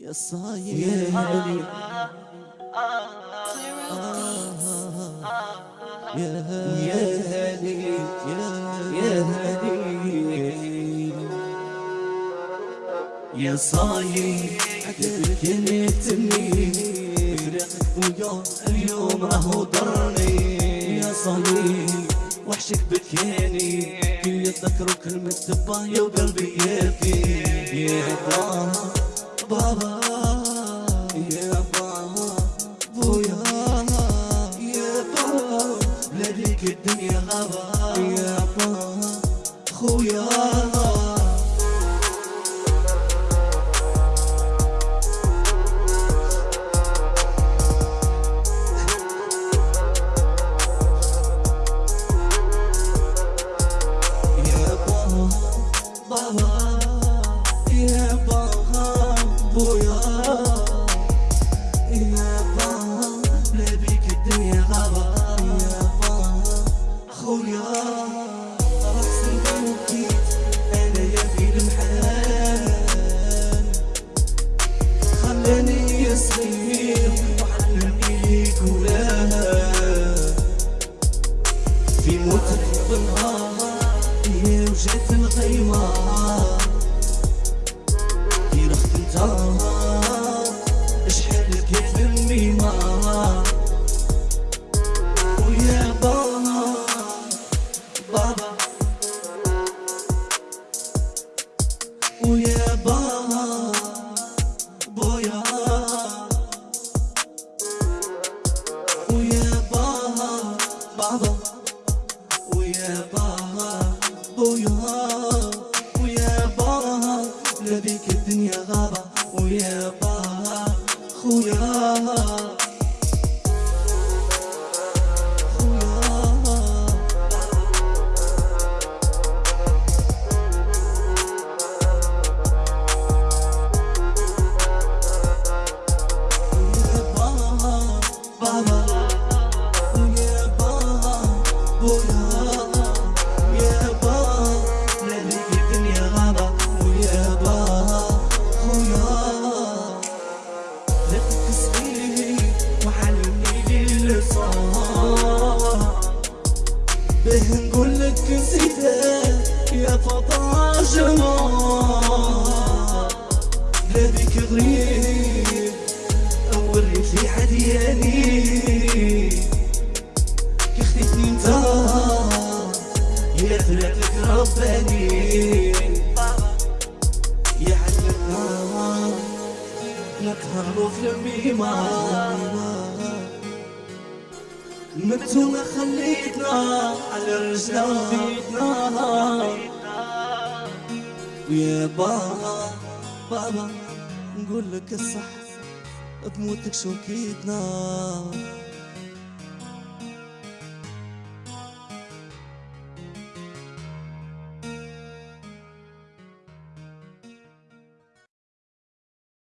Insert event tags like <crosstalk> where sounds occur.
يا صاير يا هلي يا هلي يا صاير فرقك ويا اليوم راهو ضرني يا صاير وحشك بكياني كل يتذكروا كلمة تبايا وقلبي يبكي. يا بابا بابا يا بابا بويا يا بابا بلاديك الدنيا غابة يا بابا خويا. <laughs> يا بابا ويا بابا بويا ويا بابا بابا ويا بابا بويا ويا بابا لبيك الدنيا غابة ويا بابا خويا لقيت صغير وعلمني للصلاة به نقول لك يا فطا جمال بلادك غريب وريت لي عدياني كي خديتني انت يا ثلاثك رباني. نكهروا في الميمة متو ما خليتنا على رجلنا وبيتنا. ويا بابا بابا نقول لك الصح بموتك شوكيتنا.